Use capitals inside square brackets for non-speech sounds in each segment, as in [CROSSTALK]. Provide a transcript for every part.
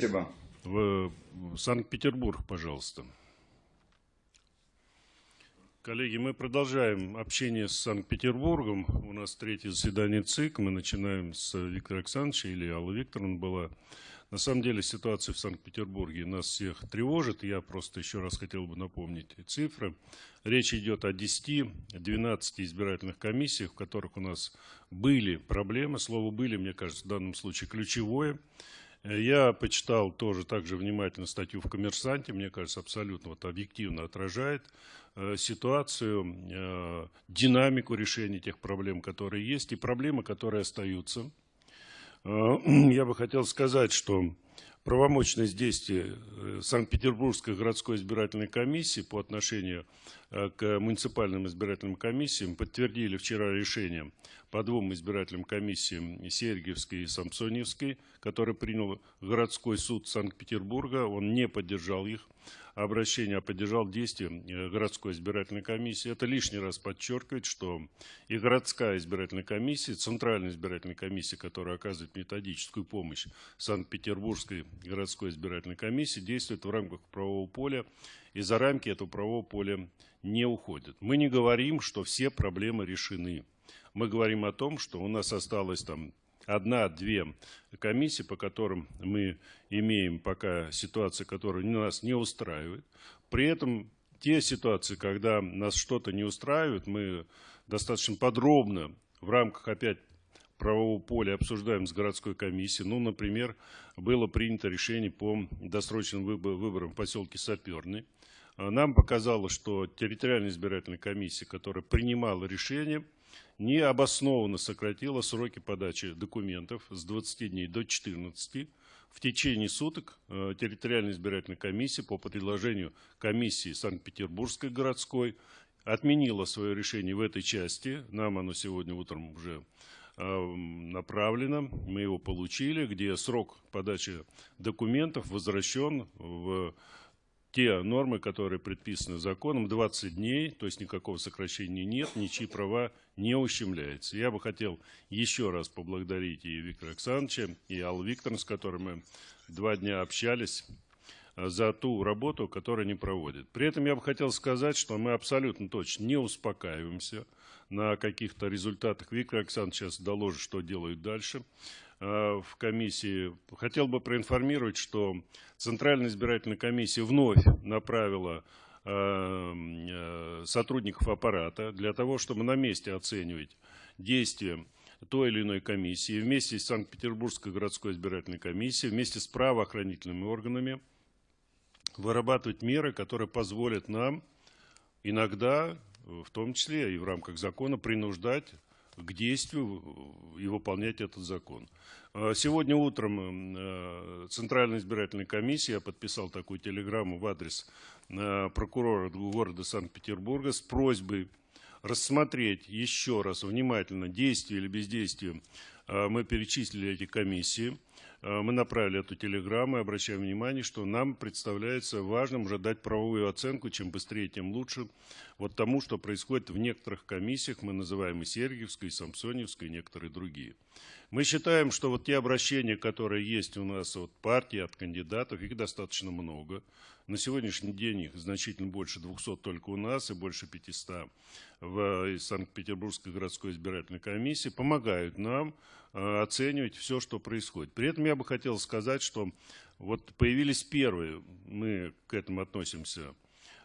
Спасибо. В Санкт-Петербург, пожалуйста. Коллеги, мы продолжаем общение с Санкт-Петербургом. У нас третье заседание ЦИК. Мы начинаем с Виктора Александровича или Аллы Викторовны была. На самом деле ситуация в Санкт-Петербурге нас всех тревожит. Я просто еще раз хотел бы напомнить цифры. Речь идет о 10-12 избирательных комиссиях, в которых у нас были проблемы. Слово «были», мне кажется, в данном случае ключевое. Я почитал тоже также внимательно статью в «Коммерсанте». Мне кажется, абсолютно вот объективно отражает э, ситуацию, э, динамику решения тех проблем, которые есть, и проблемы, которые остаются. Э, [CLEARS THROAT] я бы хотел сказать, что правомочность действия Санкт-Петербургской городской избирательной комиссии по отношению к муниципальным избирательным комиссиям подтвердили вчера решение по двум избирательным комиссиям Сергиевской и Самсоневской, который принял городской суд Санкт-Петербурга. Он не поддержал их обращение, а поддержал действия э, городской избирательной комиссии. Это лишний раз подчеркивает, что и городская избирательная комиссия, центральная избирательная комиссия, которая оказывает методическую помощь Санкт-Петербургской городской избирательной комиссии, действует в рамках правового поля и за рамки этого правового поля не уходит. Мы не говорим, что все проблемы решены мы говорим о том, что у нас осталось там одна-две комиссии, по которым мы имеем пока ситуации, которые нас не устраивают. При этом те ситуации, когда нас что-то не устраивает, мы достаточно подробно в рамках опять правового поля обсуждаем с городской комиссией. Ну, например, было принято решение по досрочным выборам в поселке Саперный. Нам показалось, что территориальная избирательная комиссия, которая принимала решение, необоснованно сократила сроки подачи документов с 20 дней до 14. В течение суток э, территориальная избирательная комиссия по предложению комиссии Санкт-Петербургской городской отменила свое решение в этой части. Нам оно сегодня утром уже э, направлено, мы его получили, где срок подачи документов возвращен в те нормы, которые предписаны законом, 20 дней, то есть никакого сокращения нет, ничьи права не ущемляются. Я бы хотел еще раз поблагодарить и Виктора Александровича, и Аллу Викторовну, с которой мы два дня общались, э, за ту работу, которую они проводят. При этом я бы хотел сказать, что мы абсолютно точно не успокаиваемся на каких-то результатах. Виктор Александрович сейчас доложит, что делают дальше. Э, в комиссии. Хотел бы проинформировать, что Центральная избирательная комиссия вновь направила э, э, сотрудников аппарата для того, чтобы на месте оценивать действия той или иной комиссии вместе с Санкт-Петербургской городской избирательной комиссией, вместе с правоохранительными органами вырабатывать меры, которые позволят нам иногда, в том числе и в рамках закона, принуждать к действию и выполнять этот закон. А сегодня утром э, Центральная избирательная комиссия, я подписал такую телеграмму в адрес э, прокурора города Санкт-Петербурга с просьбой рассмотреть еще раз внимательно действия или бездействие. Э, мы перечислили эти комиссии Э, мы направили эту телеграмму и обращаем внимание, что нам представляется важным уже дать правовую оценку, чем быстрее, тем лучше, вот тому, что происходит в некоторых комиссиях, мы называем и Сергиевской, и Самсоневской, и некоторые другие. Мы считаем, что вот те обращения, которые есть у нас от партии, от кандидатов, их достаточно много. На сегодняшний день их значительно больше 200 только у нас и больше 500 в Санкт-Петербургской городской избирательной комиссии, помогают нам э, оценивать все, что происходит. При этом я бы хотел сказать, что вот появились первые, мы к этому относимся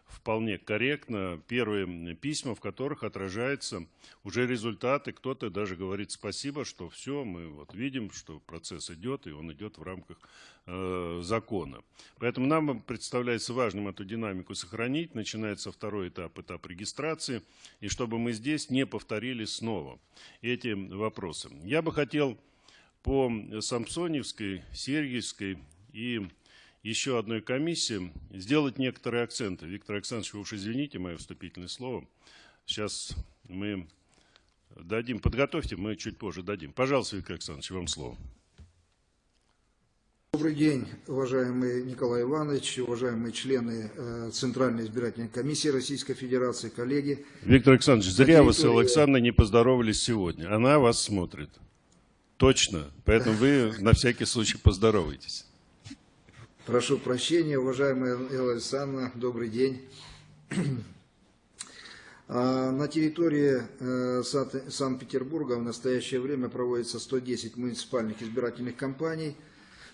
вполне корректно первые письма, в которых отражаются уже результаты. Кто-то даже говорит спасибо, что все, мы вот видим, что процесс идет, и он идет в рамках э, закона. Поэтому нам представляется важным эту динамику сохранить. Начинается второй этап, этап регистрации, и чтобы мы здесь не повторили снова эти вопросы. Я бы хотел по Самсоневской, Сергиевской и еще одной комиссии сделать некоторые акценты. Виктор Александрович, вы уж извините мое вступительное слово. Сейчас мы дадим, подготовьте, мы чуть позже дадим. Пожалуйста, Виктор Александрович, вам слово. Добрый день, уважаемый Николай Иванович, уважаемые члены э, Центральной избирательной комиссии Российской Федерации, коллеги. Виктор Александрович, зря вы с Александрой не поздоровались сегодня. Она вас смотрит. Точно. Поэтому вы на всякий случай поздоровайтесь. Прошу прощения, уважаемая Элла Александровна, добрый день. [CLEARS THROAT] А, На территории э, Санкт-Петербурга в настоящее время проводится 110 муниципальных избирательных кампаний.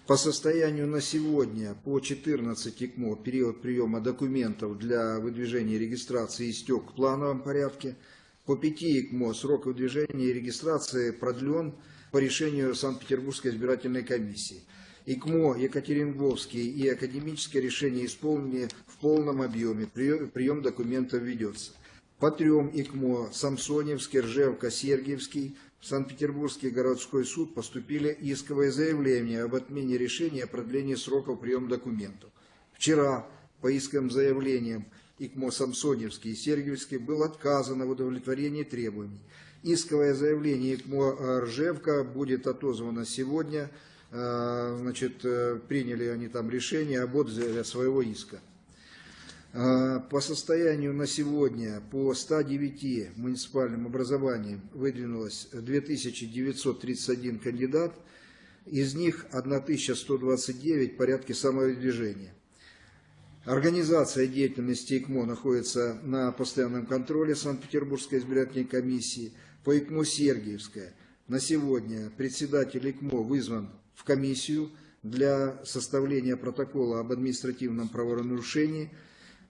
По состоянию на сегодня по 14 ИКМО период приема документов для выдвижения и регистрации истек в плановом порядке. По 5 ИКМО срок выдвижения и регистрации продлен по решению Санкт-Петербургской избирательной комиссии. ИКМО Екатеринговский и академическое решение исполнены в полном объеме. Прием, документов ведется. По трем ИКМО Самсоневский, Ржевка, Сергиевский в Санкт-Петербургский городской суд поступили исковые заявления об отмене решения о продлении сроков приема документов. Вчера по исковым заявлениям ИКМО Самсоневский и Сергиевский было отказано в удовлетворении требований. Исковое заявление ИКМО э, Ржевка будет отозвано сегодня. Э, Значит, э, приняли они там решение об отзыве своего иска. Э, По состоянию на сегодня по 109 муниципальным образованиям выдвинулось 2931 кандидат, из них 1129 в порядке самовыдвижения. Организация деятельности ИКМО находится на постоянном контроле Санкт-Петербургской избирательной комиссии. По ИКМО Сергиевская на сегодня председатель ИКМО вызван в комиссию для составления протокола об административном правонарушении.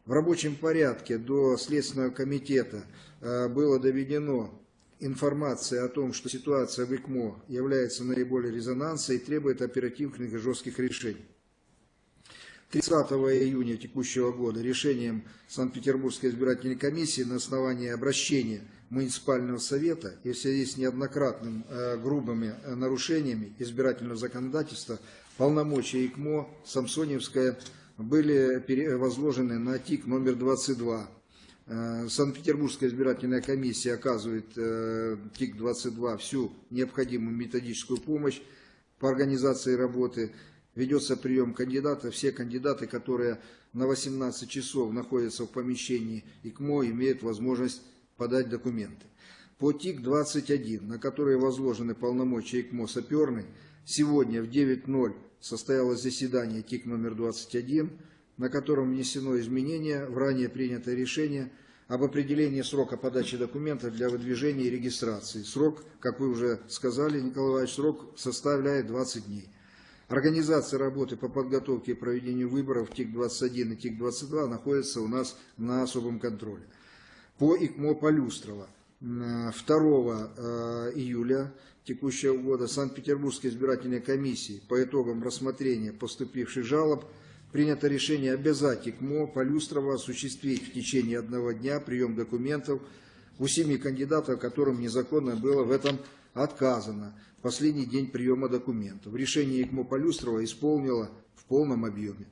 В рабочем порядке до Следственного комитета э, было доведено информация о том, что ситуация в ИКМО является наиболее резонансной и требует оперативных и жестких решений. 30 июня текущего года решением Санкт-Петербургской избирательной комиссии на основании обращения муниципального совета и в связи с неоднократным э, грубыми э, нарушениями избирательного законодательства полномочия ИКМО Самсоневская были возложены на ТИК номер 22. Э, Санкт-Петербургская избирательная комиссия оказывает э, ТИК-22 всю необходимую методическую помощь по организации работы. Ведется прием кандидатов. Все кандидаты, которые на 18 часов находятся в помещении ИКМО, имеют возможность подать документы. По ТИК-21, на которые возложены полномочия ИКМО саперный, сегодня в 9.00 состоялось заседание ТИК номер 21, на котором внесено изменение в ранее принятое решение об определении срока подачи документов для выдвижения и регистрации. Срок, как вы уже сказали, Николай Иванович, срок составляет 20 дней. Организация работы по подготовке и проведению выборов ТИК-21 и ТИК-22 находится у нас на особом контроле. По ИКМО Полюстрова 2 э, июля текущего года Санкт-Петербургской избирательной комиссии по итогам рассмотрения поступивших жалоб принято решение обязать ИКМО Полюстрова осуществить в течение одного дня прием документов у семи кандидатов, которым незаконно было в этом отказано в последний день приема документов. Решение ИКМО Полюстрова исполнило в полном объеме.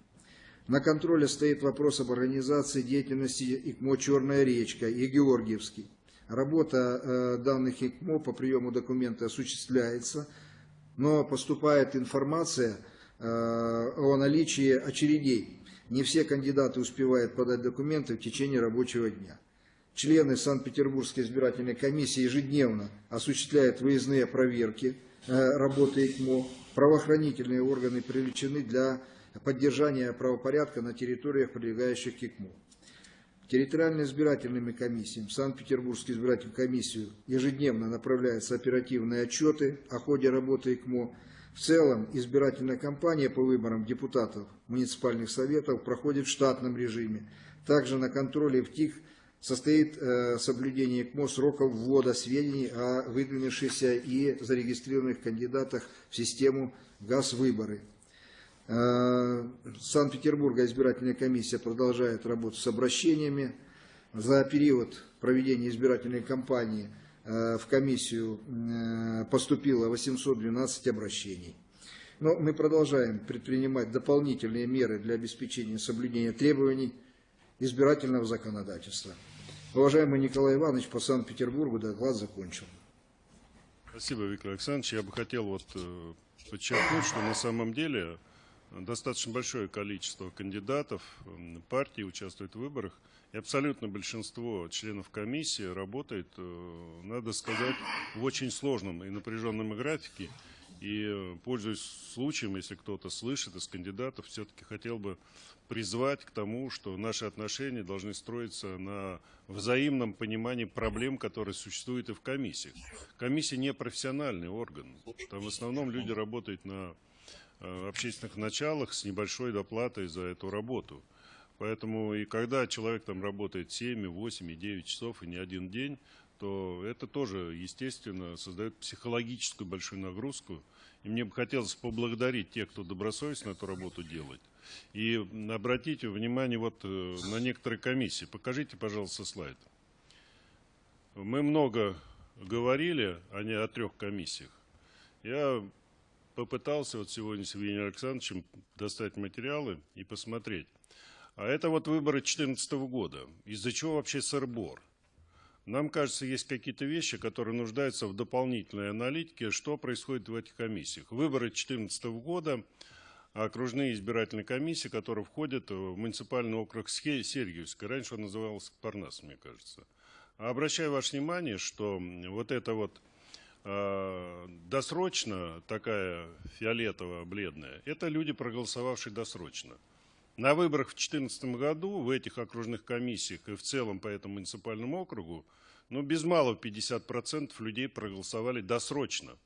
На контроле стоит вопрос об организации деятельности ИКМО «Черная речка» и Георгиевский. Работа э, данных ИКМО по приему документа осуществляется, но поступает информация э, о наличии очередей. Не все кандидаты успевают подать документы в течение рабочего дня. Члены Санкт-Петербургской избирательной комиссии ежедневно осуществляют выездные проверки э, работы ИКМО. Правоохранительные органы привлечены для поддержания правопорядка на территориях, прилегающих к ИКМО. Территориальным избирательными комиссиями в Санкт-Петербургскую избирательную комиссию ежедневно направляются оперативные отчеты о ходе работы ИКМО. В целом избирательная кампания по выборам депутатов муниципальных советов проходит в штатном режиме. Также на контроле в ТИК состоит э, соблюдение ИКМО сроков ввода сведений о выдвинувшихся и зарегистрированных кандидатах в систему ГАЗ-выборы. Э, Санкт-Петербурга избирательная комиссия продолжает работу с обращениями. За период проведения избирательной кампании э, в комиссию поступило 812 обращений. Но мы продолжаем предпринимать дополнительные меры для обеспечения соблюдения требований избирательного законодательства. Уважаемый Николай Иванович, по Санкт-Петербургу доклад закончил. Спасибо, Виктор Александрович. Я бы хотел вот э, подчеркнуть, что на самом деле достаточно большое количество кандидатов, м, партий участвует в выборах, и абсолютно большинство членов комиссии работает, э, надо сказать, в очень сложном и напряженном графике. И, э, пользуясь случаем, если кто-то слышит из кандидатов, все-таки хотел бы призвать к тому, что наши отношения должны строиться на взаимном понимании проблем, которые существуют и в комиссиях. Комиссия не профессиональный орган. Там в основном люди работают на э, общественных началах с небольшой доплатой за эту работу. Поэтому и когда человек там работает 7, 8 и 9 часов и не один день, то это тоже, естественно, создает психологическую большую нагрузку. И мне бы хотелось поблагодарить тех, кто добросовестно эту работу делает. И обратите внимание вот э, на некоторые комиссии. Покажите, пожалуйста, слайд. Мы много говорили о, не, о трех комиссиях. Я попытался вот сегодня с Евгением Александровичем достать материалы и посмотреть. А это вот выборы 2014 года. Из-за чего вообще сырбор? Нам кажется, есть какие-то вещи, которые нуждаются в дополнительной аналитике, что происходит в этих комиссиях. Выборы 2014 года, окружные избирательные комиссии, которые входят в муниципальный округ Сергиевска. Раньше он назывался Парнас, мне кажется. Обращаю ваше внимание, что вот это вот э, досрочно, такая фиолетово-бледная, это люди, проголосовавшие досрочно. На выборах в 2014 году в этих окружных комиссиях и в целом по этому муниципальному округу, ну, без малого 50% людей проголосовали досрочно.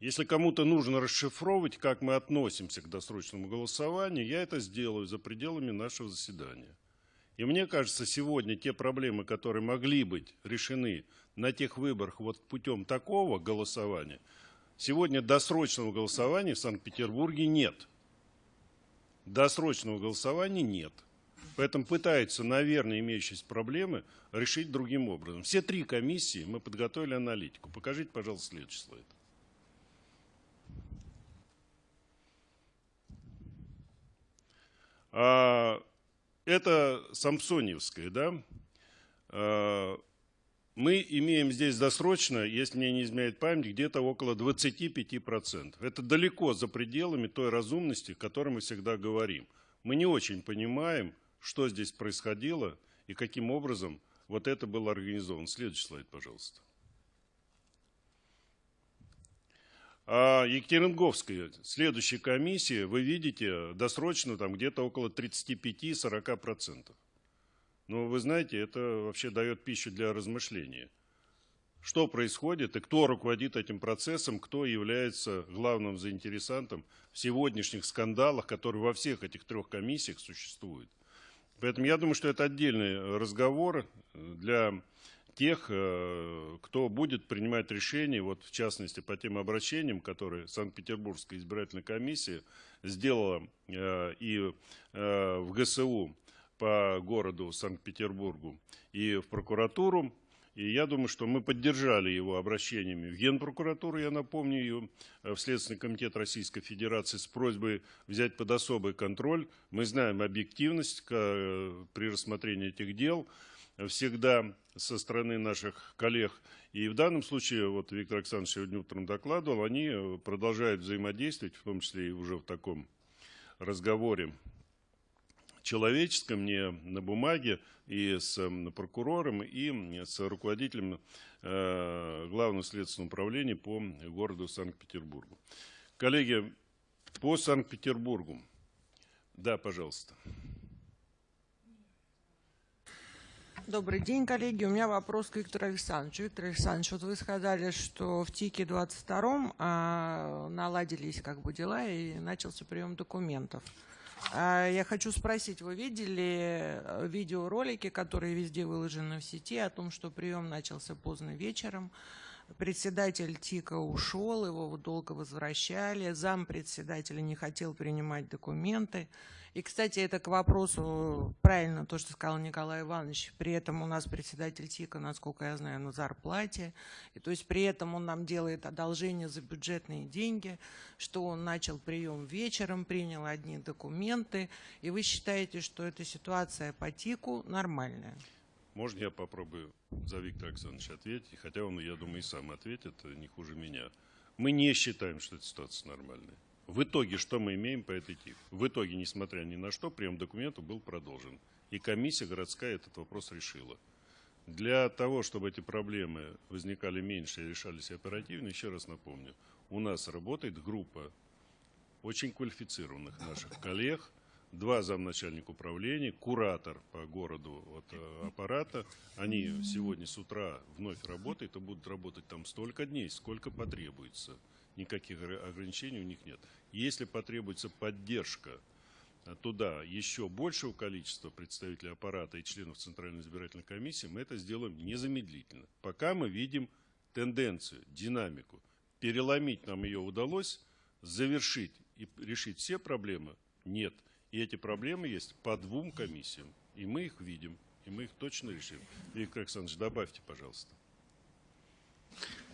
Если кому-то нужно расшифровывать, как мы относимся к досрочному голосованию, я это сделаю за пределами нашего заседания. И мне кажется, сегодня те проблемы, которые могли быть решены на тех выборах вот путем такого голосования, сегодня досрочного голосования в Санкт-Петербурге нет досрочного голосования нет. Поэтому пытаются, наверное, имеющиеся проблемы решить другим образом. Все три комиссии мы подготовили аналитику. Покажите, пожалуйста, следующий слайд. А, это Самсоневская, да? Мы имеем здесь досрочно, если мне не изменяет память, где-то около 25%. Это далеко за пределами той разумности, о которой мы всегда говорим. Мы не очень понимаем, что здесь происходило и каким образом вот это было организовано. Следующий слайд, пожалуйста. А Екатеринговская, следующая комиссия, вы видите, досрочно там где-то около 35-40%. Но вы знаете, это вообще дает пищу для размышления. Что происходит и кто руководит этим процессом, кто является главным заинтересантом в сегодняшних скандалах, которые во всех этих трех комиссиях существуют. Поэтому я думаю, что это отдельный разговор для тех, э, кто будет принимать решения, вот в частности по тем обращениям, которые Санкт-Петербургская избирательная комиссия сделала э, и э, в ГСУ по городу Санкт-Петербургу и в прокуратуру. И я думаю, что мы поддержали его обращениями в Генпрокуратуру, я напомню ее, в Следственный комитет Российской Федерации с просьбой взять под особый контроль. Мы знаем объективность при рассмотрении этих дел всегда со стороны наших коллег. И в данном случае, вот Виктор Александрович сегодня утром докладывал, они продолжают взаимодействовать, в том числе и уже в таком разговоре человеческом, не на бумаге, и с прокурором, и с руководителем э, Главного следственного управления по городу Санкт-Петербургу. Коллеги, по Санкт-Петербургу. Да, пожалуйста. Добрый день, коллеги. У меня вопрос к Виктору Александровичу. Виктор Александрович, вот вы сказали, что в ТИКе 22 а, наладились как бы дела и начался прием документов. А, я хочу спросить, вы видели э, видеоролики, которые везде выложены в сети, о том, что прием начался поздно вечером, председатель ТИКа ушел, его долго возвращали, зам председателя не хотел принимать документы. И, кстати, это к вопросу, правильно то, что сказал Николай Иванович, при этом у нас председатель ТИКа, насколько я знаю, на зарплате, и то есть при этом он нам делает одолжение за бюджетные деньги, что он начал прием вечером, принял одни документы, и вы считаете, что эта ситуация по ТИКу нормальная? Можно я попробую за Виктора Александровича ответить, хотя он, я думаю, и сам ответит, не хуже меня. Мы не считаем, что эта ситуация нормальная. В итоге, что мы имеем по этой ТИК? В итоге, несмотря ни на что, прием документов был продолжен. И комиссия городская этот вопрос решила. Для того, чтобы эти проблемы возникали меньше и решались оперативно, еще раз напомню, у нас работает группа очень квалифицированных наших коллег, два замначальника управления, куратор по городу от э, аппарата. Они сегодня с утра вновь работают и будут работать там столько дней, сколько потребуется. Никаких огр- ограничений у них нет. Если потребуется поддержка а, туда еще большего количества представителей аппарата и членов Центральной избирательной комиссии, мы это сделаем незамедлительно. Пока мы видим тенденцию, динамику. Переломить нам ее удалось, завершить и решить все проблемы нет. И эти проблемы есть по двум комиссиям. И мы их видим, и мы их точно решим. Виктор Александрович, добавьте, пожалуйста.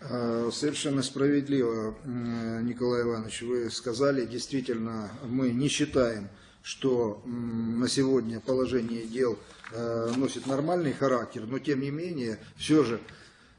Э, Совершенно справедливо, Николай Иванович, вы сказали, действительно, мы не считаем, что на сегодня положение дел э, носит нормальный характер, но тем не менее, все же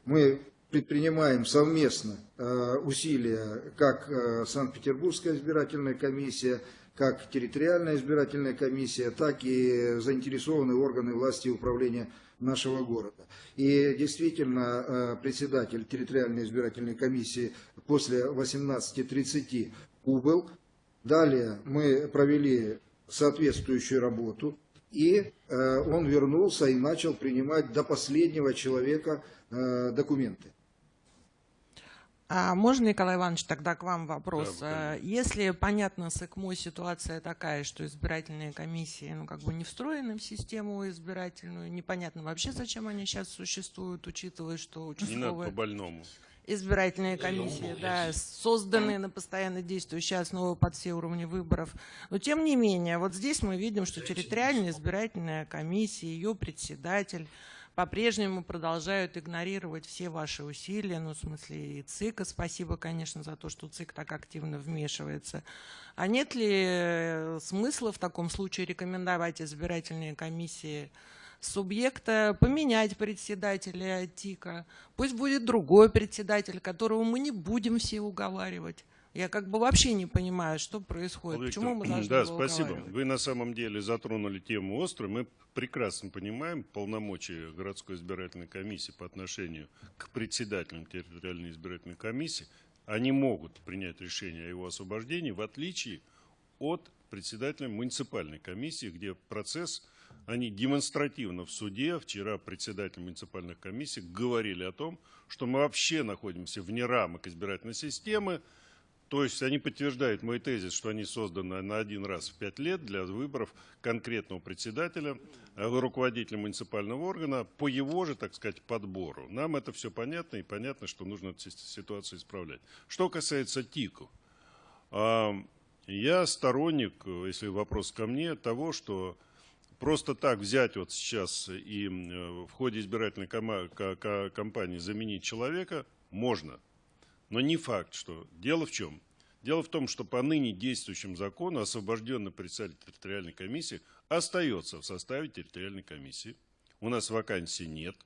мы предпринимаем совместно э, усилия, как Санкт-Петербургская избирательная комиссия, как территориальная избирательная комиссия, так и заинтересованные органы власти и управления нашего города. И действительно, э, председатель территориальной избирательной комиссии после 18.30 убыл. Далее мы провели соответствующую работу, и э, он вернулся и начал принимать до последнего человека э, документы. А можно, Николай Иванович, тогда к вам вопрос? Да, А, Если, понятно, с ЭКМО ситуация такая, что избирательные комиссии ну, как бы не встроены в систему избирательную, непонятно вообще, зачем они сейчас существуют, учитывая, что Не надо участковые по-больному. избирательные комиссии, да, созданы на постоянно действующие основы под все уровни выборов. Но тем не менее, вот здесь мы видим, что территориальная избирательная комиссия, ее председатель по-прежнему продолжают игнорировать все ваши усилия, ну, в смысле и ЦИКа. Спасибо, конечно, за то, что ЦИК так активно вмешивается. А нет ли э, смысла в таком случае рекомендовать избирательные комиссии субъекта поменять председателя ТИКа. Пусть будет другой председатель, которого мы не будем все уговаривать. Я как бы вообще не понимаю, что происходит. Виктор, Почему мы должны Да, спасибо. Вы на самом деле затронули тему острую. Мы прекрасно понимаем полномочия городской избирательной комиссии по отношению к председателям территориальной избирательной комиссии. Они могут принять решение о его освобождении, в отличие от председателя муниципальной комиссии, где процесс, они демонстративно в суде, вчера председатель муниципальных комиссий говорили о том, что мы вообще находимся вне рамок избирательной системы, то есть они подтверждают мой тезис, что они созданы на один раз в пять лет для выборов конкретного председателя, э, руководителя муниципального органа по его же, так сказать, подбору. Нам это все понятно и понятно, что нужно эту ситуацию исправлять. Что касается ТИКов, а, я сторонник, если вопрос ко мне, того, что просто так взять вот сейчас и э, в ходе избирательной кампании заменить человека можно. Но не факт, что... Дело в чем? Дело в том, что по ныне действующему закону освобожденный председатель территориальной комиссии остается в составе территориальной комиссии. У нас вакансий нет.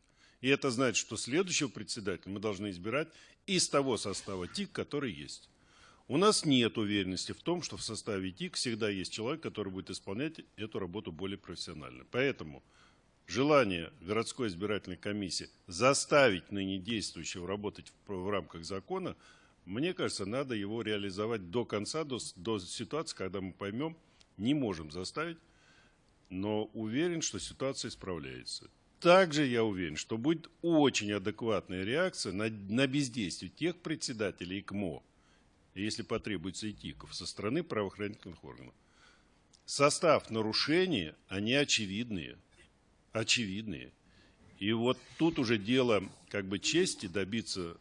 И это значит, что следующего председателя мы должны избирать из того состава ТИК, который есть. У нас нет уверенности в том, что в составе ТИК всегда есть человек, который будет исполнять эту работу более профессионально. Поэтому желание городской избирательной комиссии заставить ныне действующего работать в, в рамках закона, мне кажется, надо его реализовать до конца, до, до ситуации, когда мы поймем, не можем заставить, но уверен, что ситуация исправляется. Также я уверен, что будет очень адекватная реакция на, на бездействие тех председателей ИКМО, и если потребуется и ТИКов, со стороны правоохранительных органов. Состав нарушения, они очевидные очевидные. И вот тут уже дело как бы чести добиться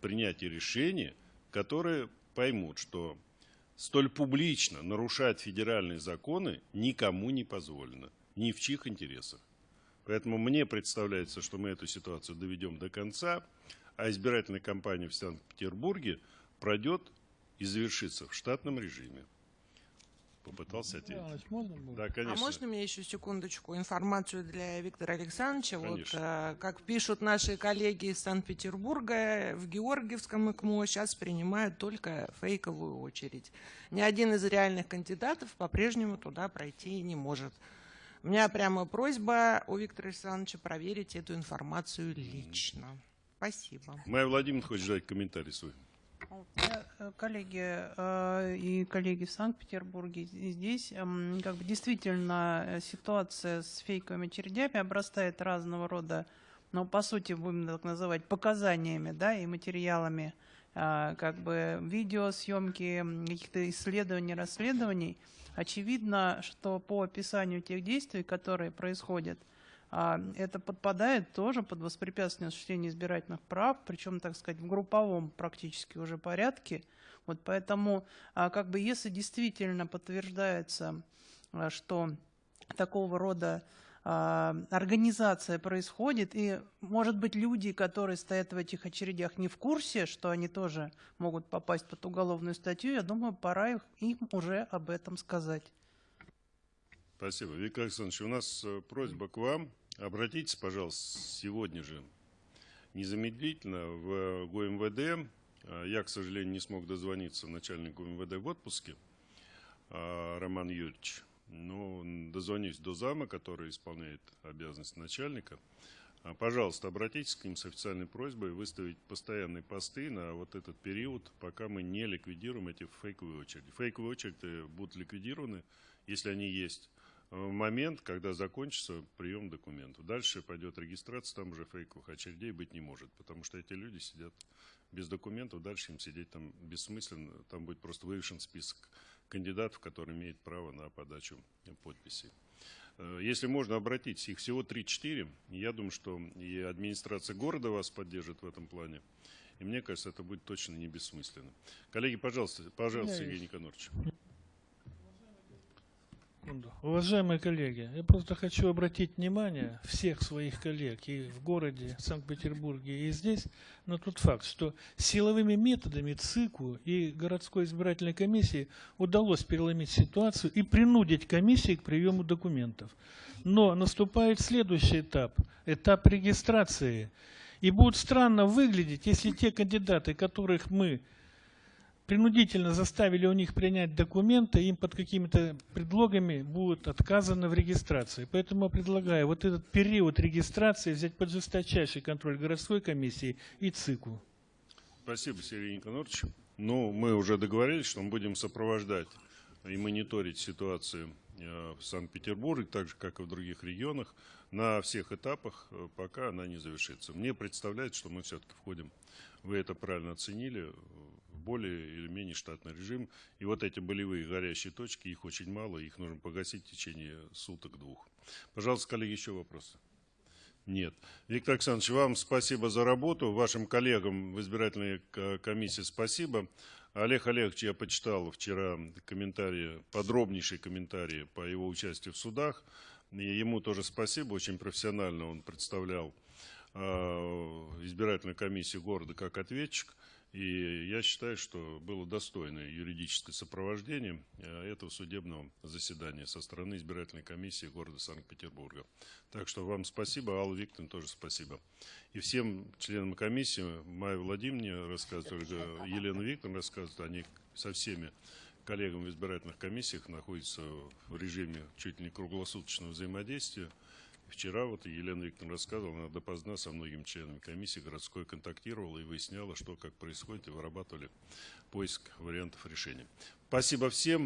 принятия решения, которые поймут, что столь публично нарушать федеральные законы никому не позволено, ни в чьих интересах. Поэтому мне представляется, что мы эту ситуацию доведем до конца, а избирательная кампания в Санкт-Петербурге пройдет и завершится в штатном режиме. Попытался ответить. Иванович, можно было? Да, конечно. А можно мне еще секундочку информацию для Виктора Александровича? Вот, Конечно. э, как пишут наши коллеги из Санкт-Петербурга, в Георгиевском ИКМО сейчас принимают только фейковую очередь. Ни один из реальных кандидатов по-прежнему туда пройти не может. У меня прямо просьба у Виктора Александровича проверить эту информацию лично. Спасибо. Майя Владимировна хочет дать комментарий свой. Э, Коллеги э, и коллеги в Санкт-Петербурге, здесь м, как бы действительно э, ситуация с фейковыми очередями обрастает разного рода, ну, по сути, будем так называть, показаниями, да, и материалами, как бы видеосъемки, каких-то исследований, расследований. Очевидно, что по описанию тех действий, которые происходят, это подпадает тоже под воспрепятствование осуществления избирательных прав, причем, так сказать, в групповом практически уже порядке. Вот поэтому, а, как бы, если действительно подтверждается, а, что такого рода а, организация происходит, и, может быть, люди, которые стоят в этих очередях, не в курсе, что они тоже могут попасть под уголовную статью, я думаю, пора их- им уже об этом сказать. Спасибо. Виктор Александрович, у нас э, просьба к вам. Обратитесь, пожалуйста, сегодня же незамедлительно в ГУМВД. Я, к сожалению, не смог дозвониться начальнику МВД в отпуске, а, Роман Юрьевич. Но дозвонюсь до зама, который исполняет обязанности начальника. А, Пожалуйста, обратитесь к ним с официальной просьбой выставить постоянные посты на вот этот период, пока мы не ликвидируем эти фейковые очереди. Фейковые очереди будут ликвидированы, если они есть, в момент, когда закончится прием документов. Дальше пойдет регистрация, там уже фейковых очередей быть не может, потому что эти люди сидят без документов, дальше им сидеть там бессмысленно, там будет просто вывешен список кандидатов, которые имеют право на подачу подписей. Э, Если можно, обратитесь, их всего 3-4. Я думаю, что и администрация города вас поддержит в этом плане. И мне кажется, это будет точно не бессмысленно. Коллеги, пожалуйста, пожалуйста, Сергей есть. Никонорович. Секунду. Уважаемые коллеги, я просто хочу обратить внимание всех своих коллег и в городе Санкт-Петербурге, и здесь на тот факт, что силовыми методами ЦИКу и городской избирательной комиссии удалось переломить ситуацию и принудить комиссии к приему документов. Но наступает следующий этап, этап регистрации. И будет странно выглядеть, если те кандидаты, которых мы принудительно заставили у них принять документы, им под какими-то предлогами будет отказано в регистрации. Поэтому я предлагаю вот этот период регистрации взять под жесточайший контроль городской комиссии и ЦИКу. Спасибо, Сергей Никонорович. Ну, мы уже договорились, что мы будем сопровождать и мониторить ситуацию э, в Санкт-Петербурге, так же, как и в других регионах, на всех этапах, э, пока она не завершится. Мне представляется, что мы все-таки входим, вы это правильно оценили, более или менее штатный режим. И вот эти болевые горящие точки, их очень мало, их нужно погасить в течение суток-двух. Пожалуйста, коллеги, еще вопросы? Нет. Виктор Александрович, вам спасибо за работу. Вашим коллегам в избирательной комиссии спасибо. Олег Олегович, я почитал вчера комментарии, подробнейшие комментарии по его участию в судах. И ему тоже спасибо, очень профессионально он представлял э, избирательную комиссию города как ответчик. И я считаю, что было достойное юридическое сопровождение э, этого судебного заседания со стороны избирательной комиссии города Санкт-Петербурга. Так что вам спасибо, Алла Викторовна тоже спасибо. И всем членам комиссии, Майя Владимировне рассказывает, Елена Викторовна рассказывает, они со всеми коллегами в избирательных комиссиях находятся в режиме чуть ли не круглосуточного взаимодействия. Вчера вот Елена Викторовна рассказывала, она допоздна со многими членами комиссии городской контактировала и выясняла, что как происходит, и вырабатывали поиск вариантов решения. Спасибо всем.